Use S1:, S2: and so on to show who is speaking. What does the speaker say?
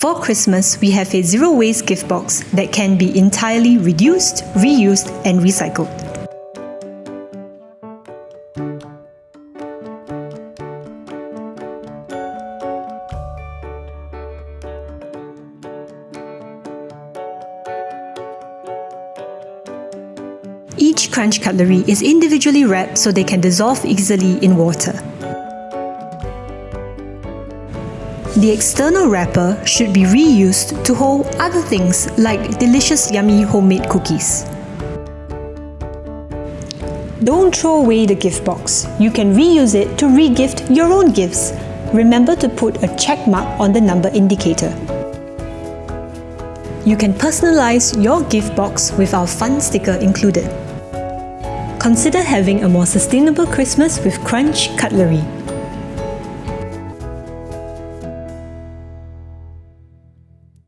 S1: For Christmas, we have a zero waste gift box that can be entirely reduced, reused, and recycled. Each crunch cutlery is individually wrapped so they can dissolve easily in water. The external wrapper should be reused to hold other things like delicious yummy homemade cookies. Don't throw away the gift box. You can reuse it to re-gift your own gifts. Remember to put a check mark on the number indicator. You can personalize your gift box with our fun sticker included. Consider having a more sustainable Christmas with Crunch Cutlery.